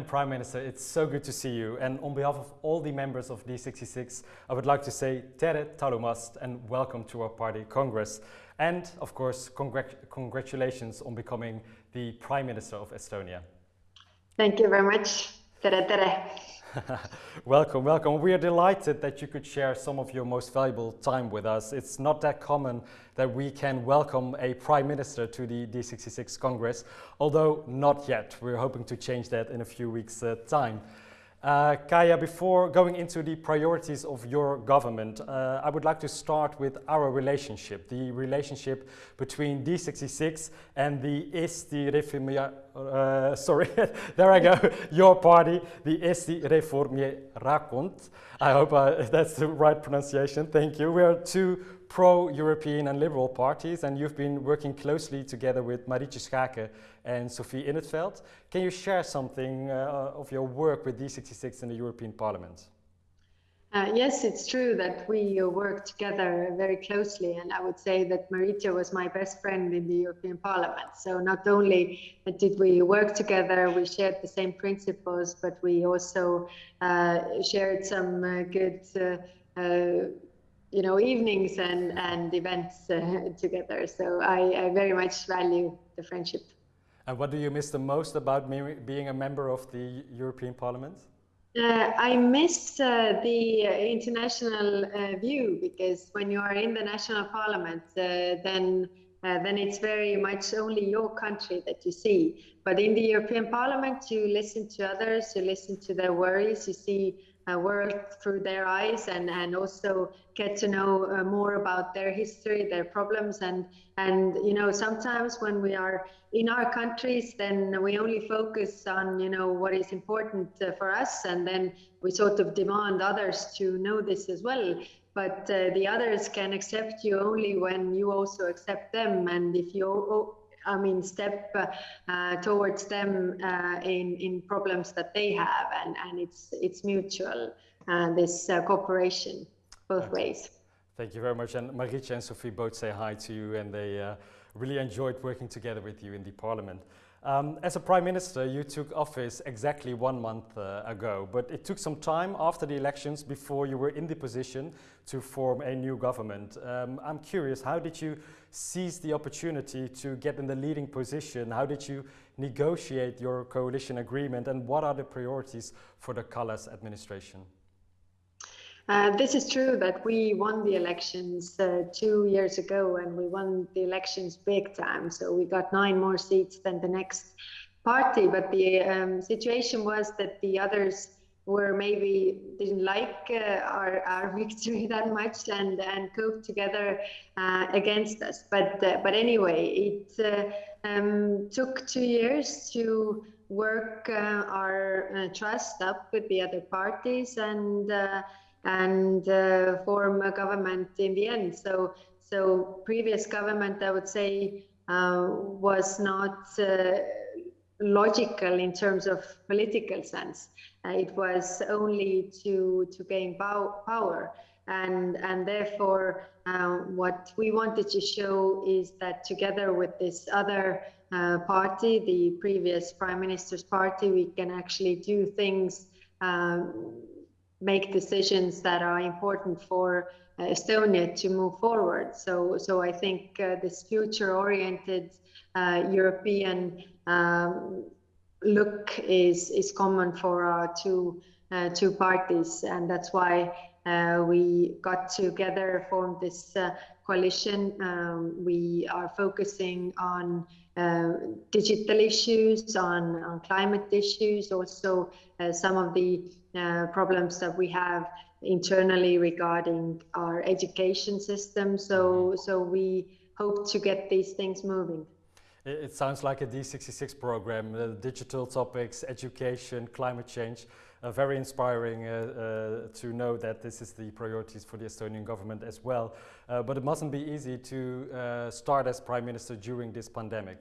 Madam Prime Minister, it's so good to see you. And on behalf of all the members of D66, I would like to say tere talumast and welcome to our party congress. And of course, congr congratulations on becoming the Prime Minister of Estonia. Thank you very much. Tere tere. welcome, welcome. We are delighted that you could share some of your most valuable time with us. It's not that common that we can welcome a Prime Minister to the D66 Congress, although not yet. We're hoping to change that in a few weeks' uh, time. Uh, Kaja, before going into the priorities of your government, uh, I would like to start with our relationship, the relationship between D66 and the Eesti Reformia, uh, sorry, there I go, your party, the Eesti Reformierakond. I hope uh, that's the right pronunciation, thank you. We are two pro-European and liberal parties, and you've been working closely together with Marietje Schaake and Sophie In 't Veld. Can you share something uh, of your work with D66 in the European Parliament? Uh, yes, it's true that we uh, work together very closely, and I would say that Marietje was my best friend in the European Parliament. So not only did we work together, we shared the same principles, but we also uh, shared some uh, good uh, you know evenings and and events uh, together. So I, I, very much value the friendship. And what do you miss the most about being a member of the european parliament uh, I miss uh, the international uh, view because when you are in the national parliament, uh, then uh, then it's very much only your country that you see. But in the European Parliament, you listen to others, you listen to their worries, you see uh, world through their eyes and, and also get to know uh, more about their history, their problems. And, and, you know, sometimes when we are in our countries, then we only focus on, you know, what is important uh, for us. And then we sort of demand others to know this as well. But uh, the others can accept you only when you also accept them. And if you I mean, step uh, towards them uh, in in problems that they have, and and it's it's mutual. Uh, this uh, cooperation, both okay. ways. Thank you very much. And Marietje and Sophie both say hi to you, and they uh, really enjoyed working together with you in the Parliament. Um, as a Prime Minister, you took office exactly one month uh, ago, but it took some time after the elections before you were in the position to form a new government. Um, I'm curious, how did you seize the opportunity to get in the leading position? How did you negotiate your coalition agreement and what are the priorities for the Kallas administration? Uh, this is true that we won the elections uh, two years ago and we won the elections big time. So we got nine more seats than the next party. But the um, situation was that the others were maybe didn't like uh, our, our victory that much and, and coped together uh, against us. But, uh, but anyway, it um, took two years to work our trust up with the other parties and and uh, form a government in the end. So, so previous government, I would say, uh, was not uh, logical in terms of political sense. Uh, it was only to to gain power, and and therefore, uh, what we wanted to show is that together with this other uh, party, the previous prime minister's party, we can actually do things. Um, make decisions that are important for uh, Estonia to move forward. So, so I think uh, this future-oriented uh, European um, look is is common for our two uh, two parties, and that's why uh, we got together, formed this uh, coalition. Um, we are focusing on digital issues, on, on climate issues, also some of the uh, problems that we have internally regarding our education system. So, so we hope to get these things moving. It sounds like a D66 program, uh, digital topics, education, climate change. Uh, very inspiring uh, uh, to know that this is the priorities for the Estonian government as well. Uh, but it mustn't be easy to start as Prime Minister during this pandemic.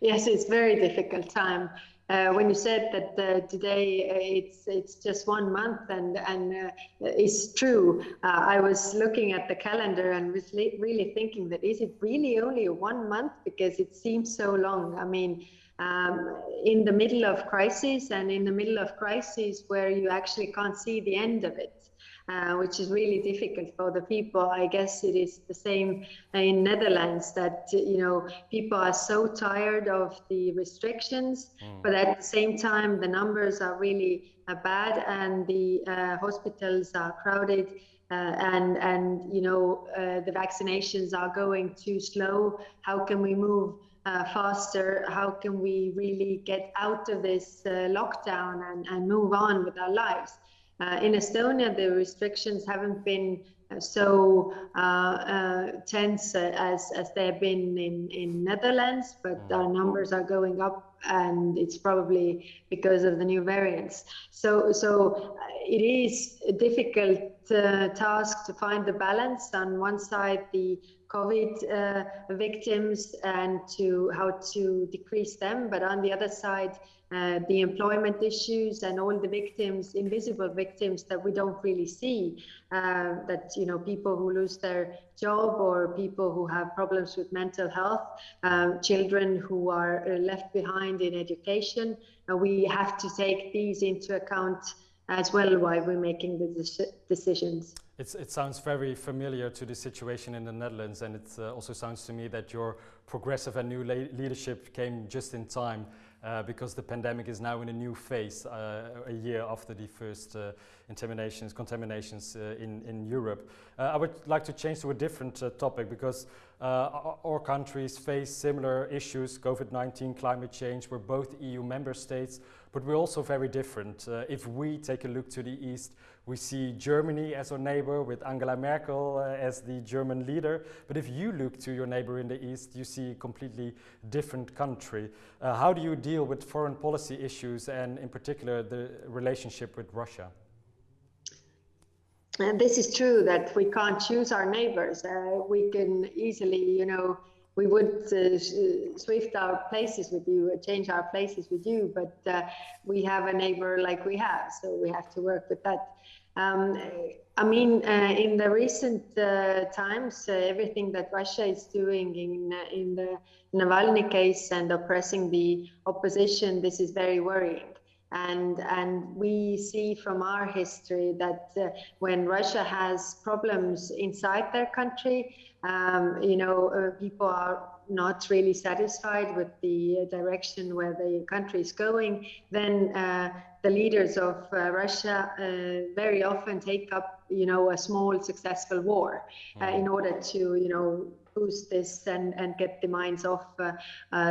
Yes, it's very difficult time uh, when you said that uh, today uh, it's it's just one month and and uh, it's true uh, i was looking at the calendar and was really thinking that is it really only one month because it seems so long i mean um, in the middle of crisis and in the middle of crisis where you actually can't see the end of it. Uh, which is really difficult for the people. I guess it is the same in Netherlands that you know people are so tired of the restrictions, mm. but at the same time the numbers are really uh, bad and the uh, hospitals are crowded. Uh, and and you know uh, the vaccinations are going too slow. How can we move uh, faster? How can we really get out of this uh, lockdown and, and move on with our lives? Uh, in Estonia, the restrictions haven't been uh, so uh, uh, tense as as they have been in in Netherlands, but mm. our numbers are going up, and it's probably because of the new variants. So so it is difficult uh, task to find the balance. On one side, the COVID uh, victims and to how to decrease them, but on the other side, uh, the employment issues and all the victims, invisible victims that we don't really see, uh, that, you know, people who lose their job or people who have problems with mental health, um, children who are uh, left behind in education. Uh, we have to take these into account as well while we're making the decisions. It's, it sounds very familiar to the situation in the Netherlands and it uh, also sounds to me that your progressive and new leadership came just in time uh, because the pandemic is now in a new phase uh, a year after the first uh, contaminations, contaminations uh, in, in Europe. Uh, I would like to change to a different uh, topic because our, our countries face similar issues, COVID-19, climate change, we're both EU member states, but we're also very different. if we take a look to the east, we see Germany as our neighbor with Angela Merkel uh, as the German leader. But if you look to your neighbor in the east, you see a completely different country. Uh, how do you deal with foreign policy issues and in particular the relationship with Russia? And this is true that we can't choose our neighbors. Uh, we can easily, you know, we would uh, swift our places with you, uh, change our places with you, but uh, we have a neighbor like we have, so we have to work with that. Um, I mean, uh, in the recent uh, times, uh, everything that Russia is doing in in the Navalny case and oppressing the opposition, this is very worrying. And, and we see from our history that when Russia has problems inside their country, um, you know, uh, people are not really satisfied with the direction where the country is going, then uh, the leaders of uh, Russia uh, very often take up, you know, a small successful war uh, in order to, you know, boost this and, and get the minds off uh,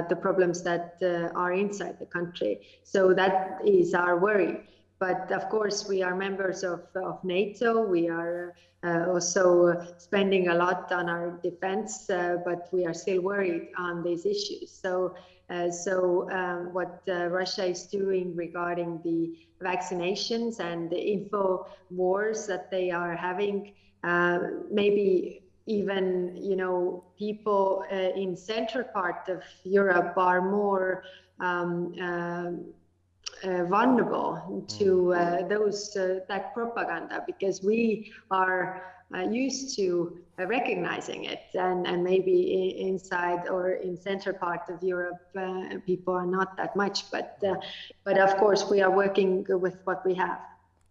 the problems that are inside the country. So that is our worry. But of course, we are members of, of NATO. We are uh, also spending a lot on our defense, uh, but we are still worried on these issues. So, uh, so um, what uh, Russia is doing regarding the vaccinations and the info wars that they are having, uh, maybe even you know people uh, in central part of Europe are more um, um uh, vulnerable to mm. uh, those uh, that propaganda because we are uh, used to uh, recognizing it and, and maybe inside or in center part of Europe uh, people are not that much but but of course we are working with what we have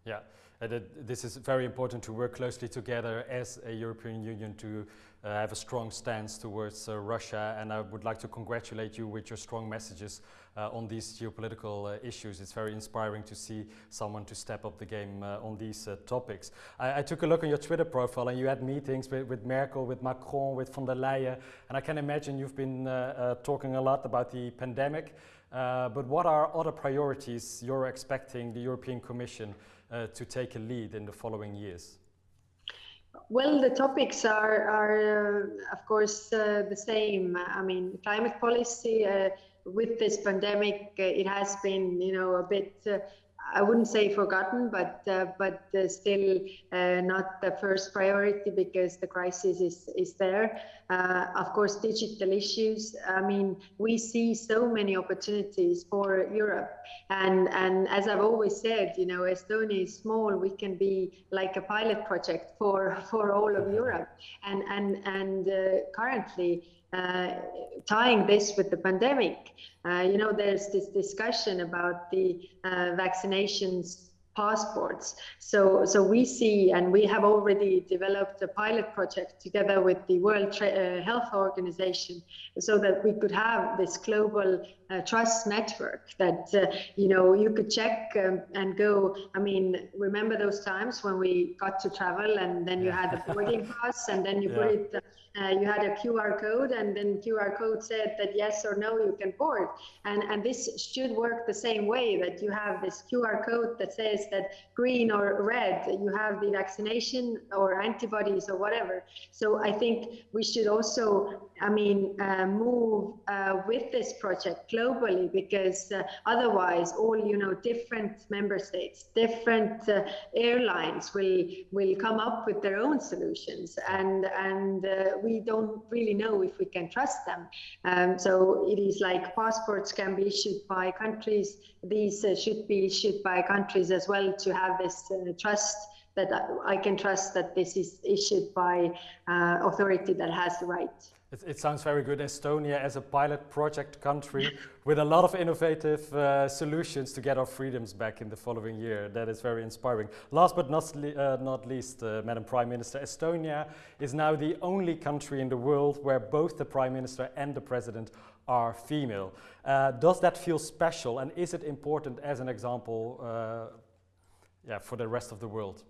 yeah this is very important to work closely together as a European Union to uh, have a strong stance towards uh, Russia and I would like to congratulate you with your strong messages uh, on these geopolitical uh, issues. It's very inspiring to see someone to step up the game uh, on these uh, topics. I, I, took a look on your Twitter profile and you had meetings with, with Merkel, with Macron, with von der Leyen and I can imagine you've been talking a lot about the pandemic but what are other priorities you're expecting the European Commission to take a lead in the following years? Well, the topics are, are uh, of course, uh, the same. I mean, climate policy uh, with this pandemic, uh, it has been, you know, a bit uh, I wouldn't say forgotten, but uh, but uh, still uh, not the first priority because the crisis is is there. Uh, of course, digital issues. I mean, we see so many opportunities for Europe, and and as I've always said, you know, Estonia is small. We can be like a pilot project for for all of Europe, and and and uh, currently uh, tying this with the pandemic, uh, you know, there's this discussion about the uh, vaccinations passports. So, so we see, and we have already developed a pilot project together with the World Tra uh, Health Organization, so that we could have this global uh, trust network that uh, you know you could check um, and go. I mean, remember those times when we got to travel, and then you had a boarding pass, and then you yeah. put it uh, you had a QR code and then QR code said that yes or no you can board and and this should work the same way that you have this QR code that says that green or red you have the vaccination or antibodies or whatever. So I think we should also I mean uh, move uh, with this project globally because uh, otherwise all you know different member states different uh, airlines will will come up with their own solutions and and uh, we don't really know if we can trust them. Um, so it is like passports can be issued by countries. These uh, should be issued by countries as well to have this trust that I can trust that this is issued by uh, authority that has the right. It, it, sounds very good. Estonia as a pilot project country with a lot of innovative uh, solutions to get our freedoms back in the following year. That is very inspiring. Last but not, uh, not least, uh, Madam Prime Minister, Estonia is now the only country in the world where both the Prime Minister and the President are female. Uh, does that feel special and is it important as an example uh, yeah, for the rest of the world?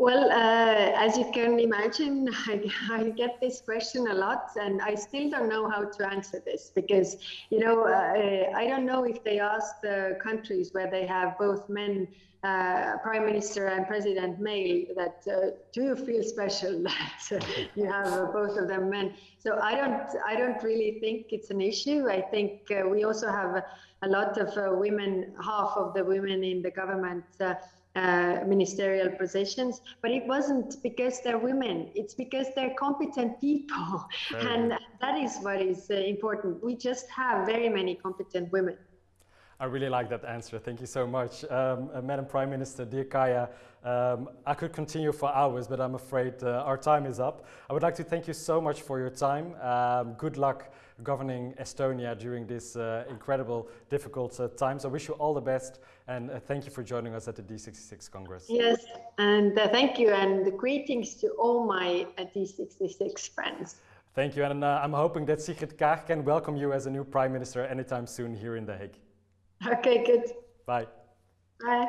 Well, uh, as you can imagine, I, I, get this question a lot, and I still don't know how to answer this because, you know, uh, I don't know if they ask the countries where they have both men, uh, prime minister and president male, that uh, do you feel special that you have both of them men? So I don't, I don't really think it's an issue. I think uh, we also have a lot of uh, women, half of the women in the government uh, ministerial positions, but it wasn't because they're women. It's because they're competent people. and that is what is uh, important. We just have very many competent women. I really like that answer. Thank you so much. Um, uh, Madam Prime Minister, dear Kaja, um, I could continue for hours, but I'm afraid uh, our time is up. I would like to thank you so much for your time. Um, good luck governing Estonia during this uh, incredible, difficult uh, times. I wish you all the best and uh, thank you for joining us at the D66 Congress. Yes, and uh, thank you and greetings to all my D66 friends. Thank you, and I'm hoping that Sigrid Kaag can welcome you as a new Prime Minister anytime soon here in The Hague. Okay, good. Bye. Bye.